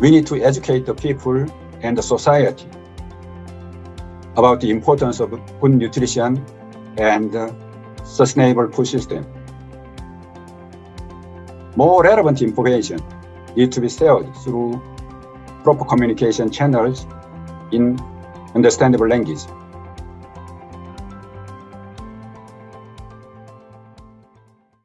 we need to educate the people and the society about the importance of good nutrition and uh, sustainable food system. More relevant information needs to be shared through proper communication channels in understandable language.